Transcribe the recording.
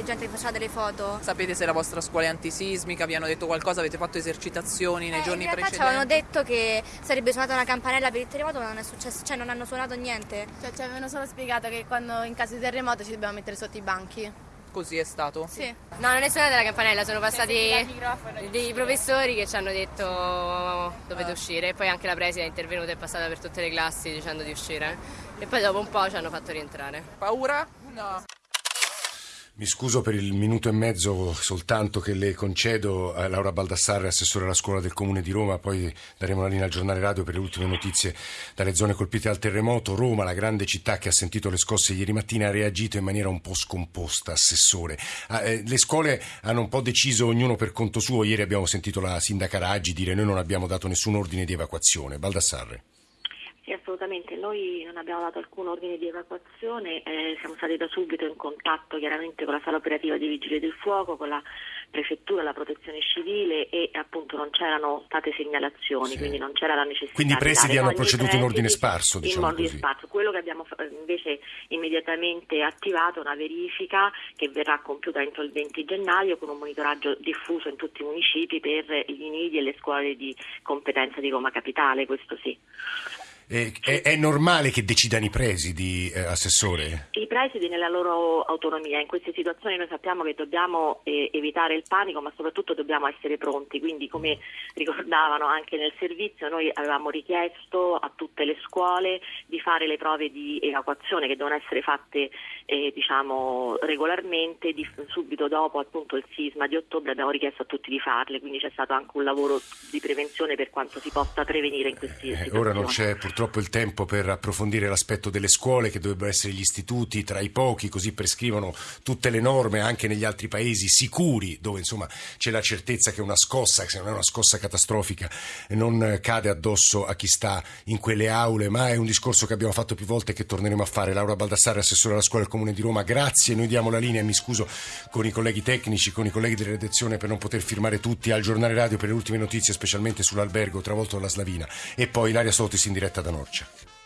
anche gente che faceva delle foto. Sapete se la vostra scuola è antisismica? Vi hanno detto qualcosa? Avete fatto esercitazioni nei Eh, giorni in realtà ci precedenti? avevano detto che sarebbe suonata una campanella per il terremoto, ma non è successo, cioè non hanno suonato niente. Cioè, ci avevano solo spiegato che quando in caso di terremoto ci dobbiamo mettere sotto i banchi. Così è stato? Sì. No, non è suonata la campanella, sono passati dei professori che ci hanno detto dovete uscire e poi anche la preside è intervenuta e è passata per tutte le classi dicendo di uscire e poi dopo un po' ci hanno fatto rientrare. Paura? No. Mi scuso per il minuto e mezzo soltanto che le concedo a Laura Baldassarre, assessore alla scuola del Comune di Roma, poi daremo la linea al giornale radio per le ultime notizie dalle zone colpite dal terremoto. Roma, la grande città che ha sentito le scosse ieri mattina, ha reagito in maniera un po' scomposta, assessore. Ah, eh, le scuole hanno un po' deciso ognuno per conto suo. Ieri abbiamo sentito la sindaca Raggi dire noi non abbiamo dato nessun ordine di evacuazione. Baldassarre. Sì, assolutamente. Noi non abbiamo dato alcun ordine di evacuazione, eh, siamo stati da subito in contatto chiaramente con la sala operativa dei Vigili del Fuoco, con la prefettura, la protezione civile e appunto non c'erano state segnalazioni, Sì. quindi non c'era la necessità Quindi i di presidi hanno proceduto in ordine sparso, diciamo in ordine sparso. Quello che abbiamo invece immediatamente attivato è una verifica che verrà compiuta entro il 20 gennaio con un monitoraggio diffuso in tutti i municipi per gli nidi e le scuole di competenza di Roma Capitale, questo sì. Eh, è, è normale che decidano i presidi, eh, assessore? Presidi nella loro autonomia, in queste situazioni noi sappiamo che dobbiamo eh, evitare il panico ma soprattutto dobbiamo essere pronti, quindi come ricordavano anche nel servizio noi avevamo richiesto a tutte le scuole di fare le prove di evacuazione che devono essere fatte eh, diciamo regolarmente, di- subito dopo appunto il sisma di ottobre abbiamo richiesto a tutti di farle, quindi c'è stato anche un lavoro di prevenzione per quanto si possa prevenire in questi Eh, situazioni. ora non c'è purtroppo il tempo per approfondire l'aspetto delle scuole, che dovrebbero essere gli istituti tra i pochi, così prescrivono tutte le norme anche negli altri paesi sicuri, dove insomma c'è la certezza che una scossa, se non è una scossa catastrofica, non cade addosso a chi sta in quelle aule, ma è un discorso che abbiamo fatto più volte e che torneremo a fare. Laura Baldassare, assessore alla scuola del Comune di Roma, grazie, noi diamo la linea, mi scuso con i colleghi tecnici, con i colleghi della redazione per non poter firmare tutti al giornale radio per le ultime notizie, specialmente sull'albergo travolto dalla Slavina, e poi Ilaria Sotis in diretta da Norcia.